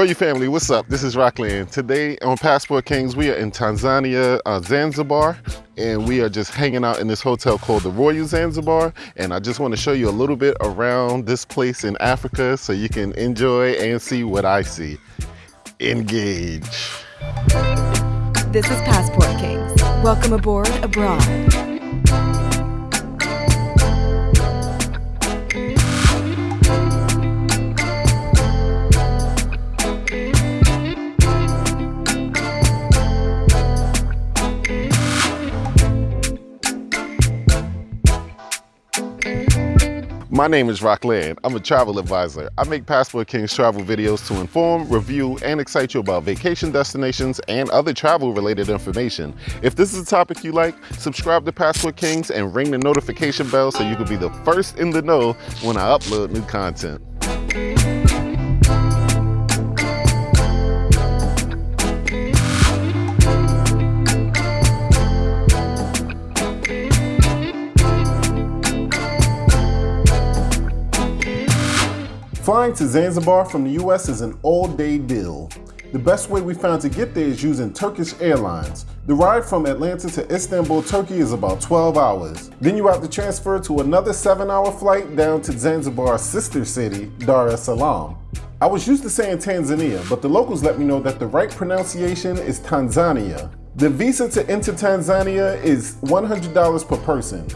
Royal family, what's up? This is Rockland. Today on Passport Kings, we are in Tanzania, uh, Zanzibar, and we are just hanging out in this hotel called the Royal Zanzibar. And I just want to show you a little bit around this place in Africa so you can enjoy and see what I see. Engage. This is Passport Kings. Welcome aboard abroad. My name is Rockland. I'm a travel advisor. I make Passport Kings travel videos to inform, review, and excite you about vacation destinations and other travel related information. If this is a topic you like, subscribe to Passport Kings and ring the notification bell so you can be the first in the know when I upload new content. Flying to Zanzibar from the US is an all-day deal. The best way we found to get there is using Turkish Airlines. The ride from Atlanta to Istanbul, Turkey is about 12 hours. Then you have to transfer to another 7-hour flight down to Zanzibar's sister city, Dar es Salaam. I was used to saying Tanzania, but the locals let me know that the right pronunciation is Tanzania. The visa to enter Tanzania is $100 per person.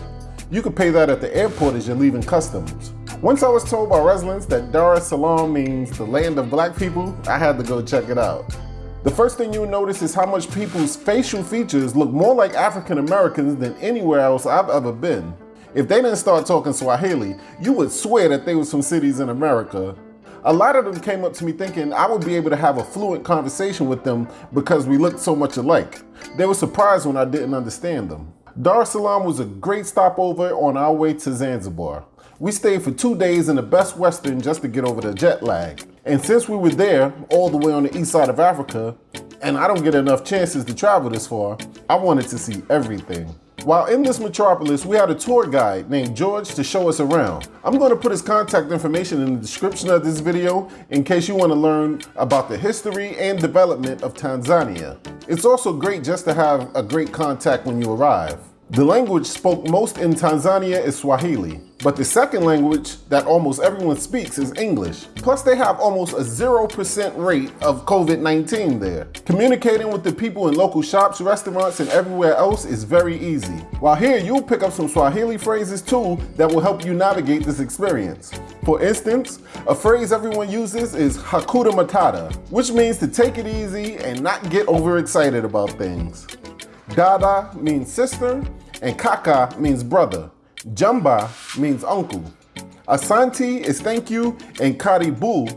You can pay that at the airport as you're leaving customs. Once I was told by residents that Dar es Salaam means the land of black people, I had to go check it out. The first thing you'll notice is how much people's facial features look more like African Americans than anywhere else I've ever been. If they didn't start talking Swahili, you would swear that they was from cities in America. A lot of them came up to me thinking I would be able to have a fluent conversation with them because we looked so much alike. They were surprised when I didn't understand them. Dar es Salaam was a great stopover on our way to Zanzibar. We stayed for two days in the Best Western just to get over the jet lag. And since we were there, all the way on the east side of Africa, and I don't get enough chances to travel this far, I wanted to see everything. While in this metropolis, we had a tour guide named George to show us around. I'm going to put his contact information in the description of this video in case you want to learn about the history and development of Tanzania. It's also great just to have a great contact when you arrive. The language spoke most in Tanzania is Swahili, but the second language that almost everyone speaks is English. Plus they have almost a 0% rate of COVID-19 there. Communicating with the people in local shops, restaurants, and everywhere else is very easy. While here you'll pick up some Swahili phrases too that will help you navigate this experience. For instance, a phrase everyone uses is Hakuna Matata, which means to take it easy and not get overexcited about things. Dada means sister, and Kaka means brother. Jamba means uncle. Asante is thank you, and Karibu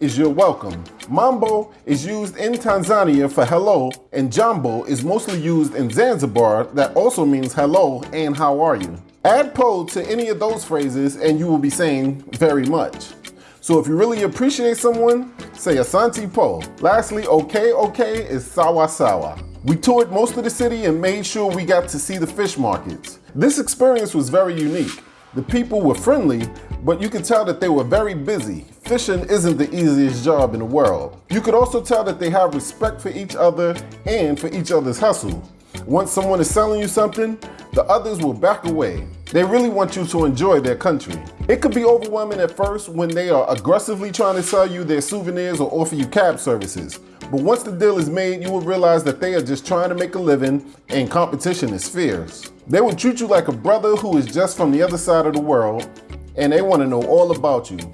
is you're welcome. Mambo is used in Tanzania for hello, and Jambo is mostly used in Zanzibar that also means hello and how are you. Add po to any of those phrases and you will be saying very much. So if you really appreciate someone, say Asante po. Lastly, okay, okay is sawa sawa. We toured most of the city and made sure we got to see the fish markets. This experience was very unique. The people were friendly, but you could tell that they were very busy. Fishing isn't the easiest job in the world. You could also tell that they have respect for each other and for each other's hustle. Once someone is selling you something, the others will back away. They really want you to enjoy their country. It could be overwhelming at first when they are aggressively trying to sell you their souvenirs or offer you cab services. But once the deal is made, you will realize that they are just trying to make a living and competition is fierce. They will treat you like a brother who is just from the other side of the world and they want to know all about you.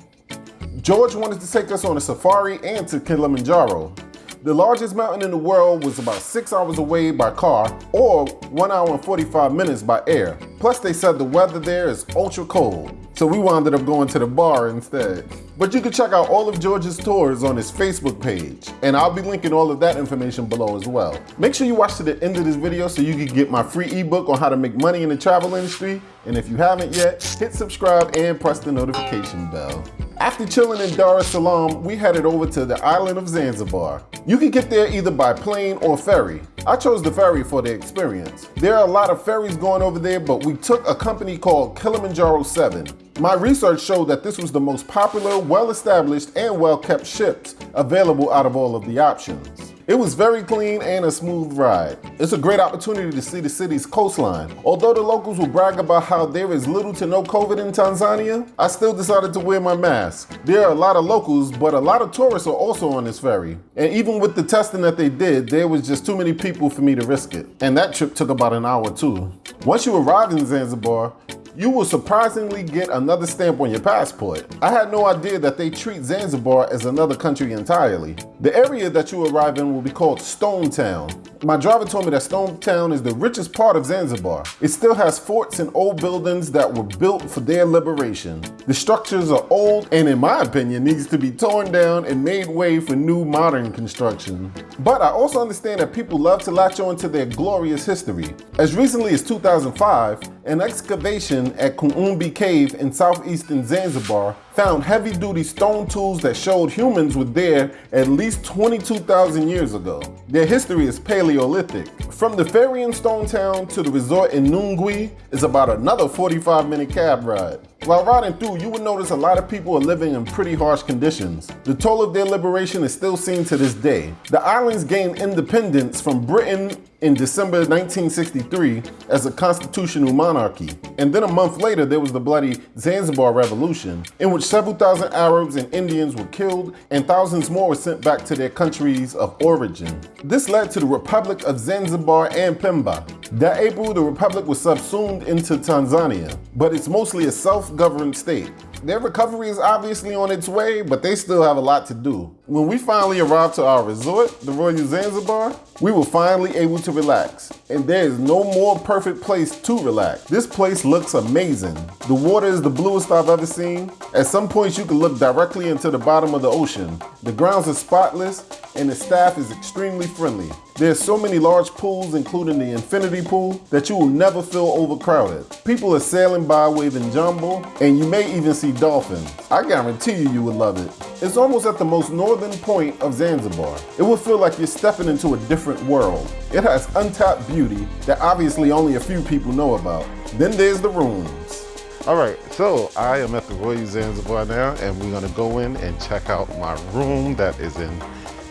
George wanted to take us on a safari and to Kilimanjaro. The largest mountain in the world was about six hours away by car or one hour and 45 minutes by air. Plus they said the weather there is ultra cold. So we wound up going to the bar instead. But you can check out all of George's tours on his Facebook page. And I'll be linking all of that information below as well. Make sure you watch to the end of this video so you can get my free ebook on how to make money in the travel industry. And if you haven't yet, hit subscribe and press the notification bell. After chilling in Dar es Salaam, we headed over to the island of Zanzibar. You can get there either by plane or ferry. I chose the ferry for the experience. There are a lot of ferries going over there, but we took a company called Kilimanjaro 7. My research showed that this was the most popular, well-established, and well-kept ships available out of all of the options. It was very clean and a smooth ride. It's a great opportunity to see the city's coastline. Although the locals will brag about how there is little to no COVID in Tanzania, I still decided to wear my mask. There are a lot of locals, but a lot of tourists are also on this ferry. And even with the testing that they did, there was just too many people for me to risk it. And that trip took about an hour too. Once you arrive in Zanzibar, you will surprisingly get another stamp on your passport. I had no idea that they treat Zanzibar as another country entirely. The area that you arrive in will be called Stone Town. My driver told me that Stone Town is the richest part of Zanzibar. It still has forts and old buildings that were built for their liberation. The structures are old and in my opinion needs to be torn down and made way for new modern construction. But I also understand that people love to latch on to their glorious history. As recently as 2005, an excavation at Kuumbi Cave in southeastern Zanzibar found heavy-duty stone tools that showed humans were there at least 22,000 years ago. Their history is Paleolithic. From the ferry in Stone Town to the resort in Nungwi is about another 45 minute cab ride. While riding through, you will notice a lot of people are living in pretty harsh conditions. The toll of their liberation is still seen to this day. The islands gained independence from Britain in December 1963 as a constitutional monarchy. And then a month later, there was the bloody Zanzibar Revolution, in which several thousand Arabs and Indians were killed and thousands more were sent back to their countries of origin. This led to the Republic of Zanzibar and Pemba. That April, the Republic was subsumed into Tanzania, but it's mostly a self-governed state. Their recovery is obviously on its way, but they still have a lot to do. When we finally arrived to our resort, the Royal Zanzibar, we were finally able to relax. And there is no more perfect place to relax. This place looks amazing. The water is the bluest I've ever seen. At some points you can look directly into the bottom of the ocean. The grounds are spotless and the staff is extremely friendly. There's so many large pools, including the infinity pool, that you will never feel overcrowded. People are sailing by waving jambo, and you may even see dolphins. I guarantee you you would love it. It's almost at the most northern point of Zanzibar. It will feel like you're stepping into a different world. It has untapped beauty that obviously only a few people know about. Then there's the rooms. All right, so I am at the Royal Zanzibar now, and we're gonna go in and check out my room that is in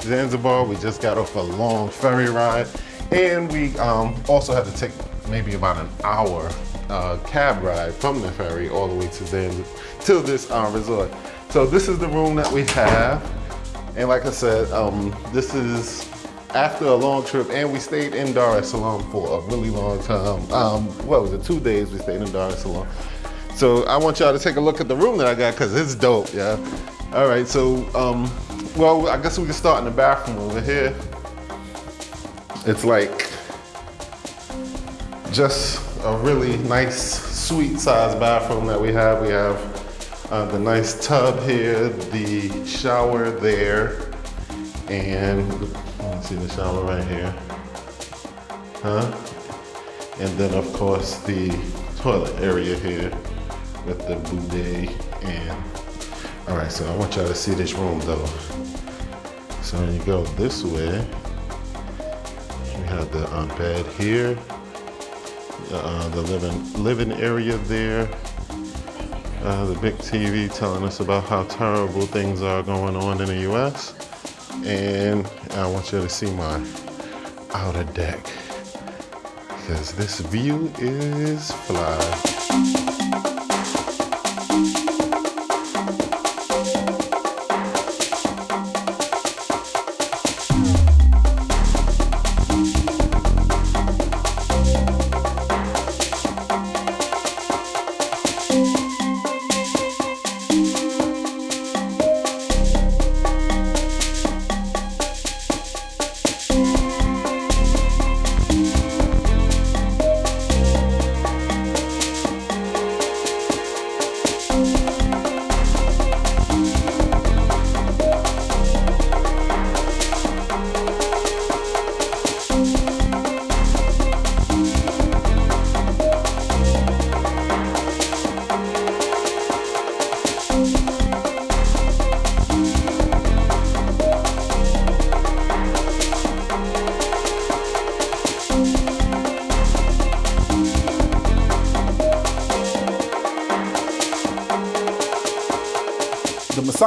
Zanzibar. We just got off a long ferry ride and we um, also had to take maybe about an hour uh, cab ride from the ferry all the way to then to this uh, resort. So this is the room that we have. And like I said, um, this is after a long trip and we stayed in Dar es Salaam for a really long time. Um, what was it, two days we stayed in Dar es Salaam. So I want y'all to take a look at the room that I got because it's dope, yeah. All right, so um, well, I guess we can start in the bathroom over here. It's like just a really nice, sweet sized bathroom that we have. We have uh, the nice tub here, the shower there, and see the shower right here. Huh? And then of course the toilet area here with the bidet and all right, so I want y'all to see this room though. So when you go this way, we have the um, bed here, uh, the living living area there, uh, the big TV telling us about how terrible things are going on in the U.S. And I want you to see my outer deck because this view is fly.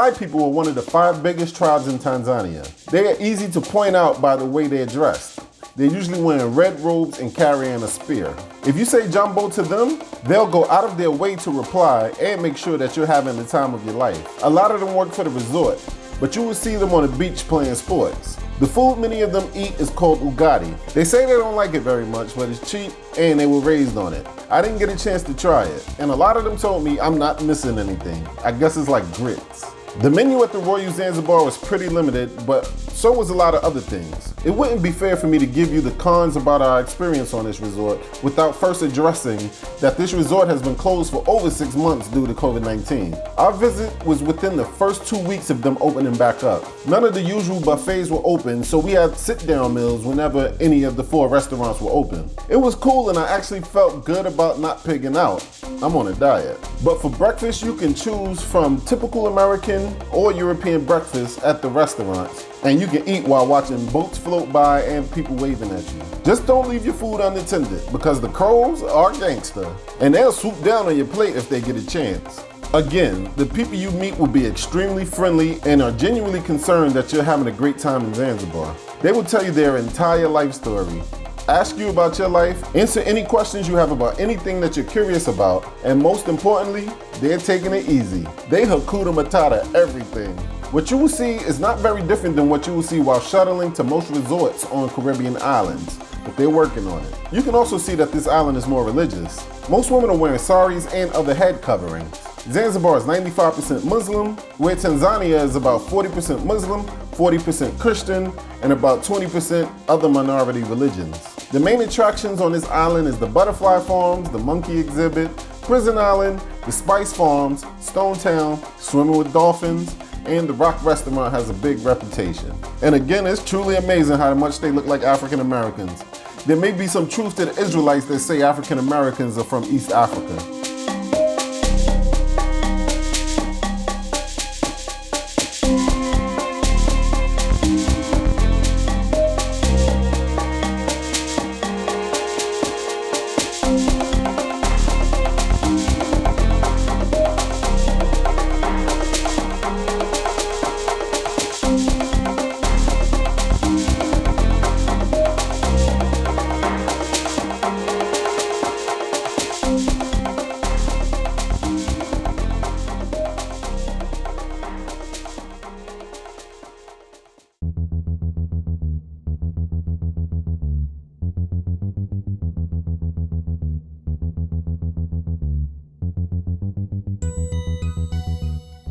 Maasai people are one of the five biggest tribes in Tanzania. They are easy to point out by the way they're dressed. They're usually wearing red robes and carrying a spear. If you say Jambo to them, they'll go out of their way to reply and make sure that you're having the time of your life. A lot of them work for the resort, but you will see them on the beach playing sports. The food many of them eat is called ugali. They say they don't like it very much, but it's cheap and they were raised on it. I didn't get a chance to try it, and a lot of them told me I'm not missing anything. I guess it's like grits. The menu at the Royal Zanzibar was pretty limited, but so was a lot of other things. It wouldn't be fair for me to give you the cons about our experience on this resort without first addressing that this resort has been closed for over six months due to COVID-19. Our visit was within the first two weeks of them opening back up. None of the usual buffets were open, so we had sit-down meals whenever any of the four restaurants were open. It was cool and I actually felt good about not pigging out. I'm on a diet. But for breakfast, you can choose from typical American or European breakfast at the restaurants. And you can eat while watching boats float by and people waving at you. Just don't leave your food unattended because the crows are gangster and they'll swoop down on your plate if they get a chance. Again, the people you meet will be extremely friendly and are genuinely concerned that you're having a great time in Zanzibar. They will tell you their entire life story ask you about your life, answer any questions you have about anything that you're curious about, and most importantly, they're taking it easy. They Hakuna Matata everything. What you will see is not very different than what you will see while shuttling to most resorts on Caribbean islands, but they're working on it. You can also see that this island is more religious. Most women are wearing saris and other head coverings. Zanzibar is 95% Muslim, where Tanzania is about 40% Muslim, 40% Christian, and about 20% other minority religions. The main attractions on this island is the butterfly farms, the monkey exhibit, Prison Island, the Spice Farms, Stone Town, swimming with dolphins, and the Rock Restaurant has a big reputation. And again, it's truly amazing how much they look like African Americans. There may be some truth to the Israelites that say African Americans are from East Africa.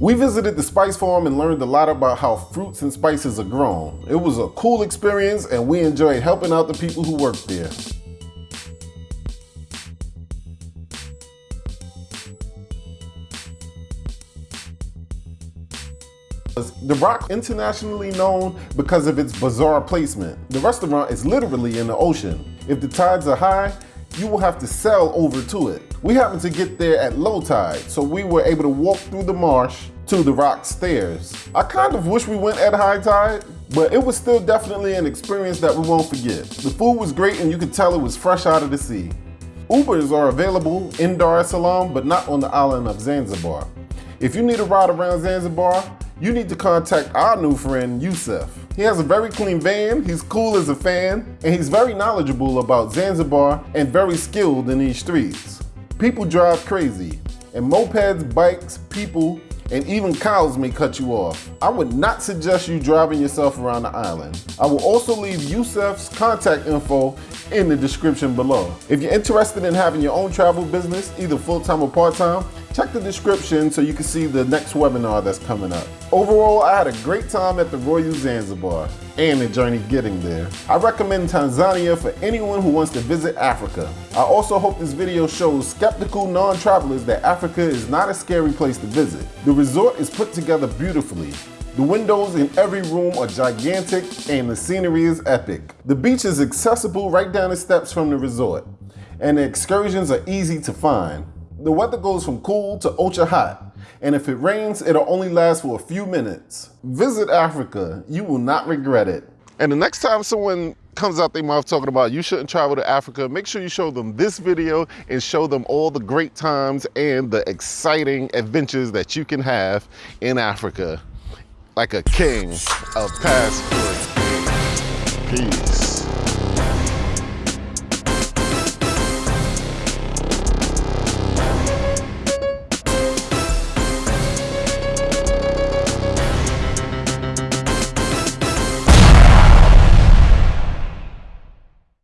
We visited the spice farm and learned a lot about how fruits and spices are grown. It was a cool experience and we enjoyed helping out the people who work there. The Rock internationally known because of its bizarre placement. The restaurant is literally in the ocean. If the tides are high, you will have to sail over to it. We happened to get there at low tide, so we were able to walk through the marsh to the rock stairs. I kind of wish we went at high tide, but it was still definitely an experience that we won't forget. The food was great and you could tell it was fresh out of the sea. Ubers are available in Dar es Salaam, but not on the island of Zanzibar. If you need a ride around Zanzibar, you need to contact our new friend, Yusuf. He has a very clean van, he's cool as a fan, and he's very knowledgeable about Zanzibar and very skilled in these streets. People drive crazy, and mopeds, bikes, people, and even cows may cut you off. I would not suggest you driving yourself around the island. I will also leave Yusuf's contact info in the description below. If you're interested in having your own travel business, either full-time or part-time, check the description so you can see the next webinar that's coming up. Overall, I had a great time at the Royal Zanzibar and the journey getting there. I recommend Tanzania for anyone who wants to visit Africa. I also hope this video shows skeptical non-travelers that Africa is not a scary place to visit. The resort is put together beautifully. The windows in every room are gigantic and the scenery is epic. The beach is accessible right down the steps from the resort and the excursions are easy to find. The weather goes from cool to ultra hot, and if it rains, it'll only last for a few minutes. Visit Africa, you will not regret it. And the next time someone comes out their mouth talking about you shouldn't travel to Africa, make sure you show them this video and show them all the great times and the exciting adventures that you can have in Africa like a king of passport. Peace.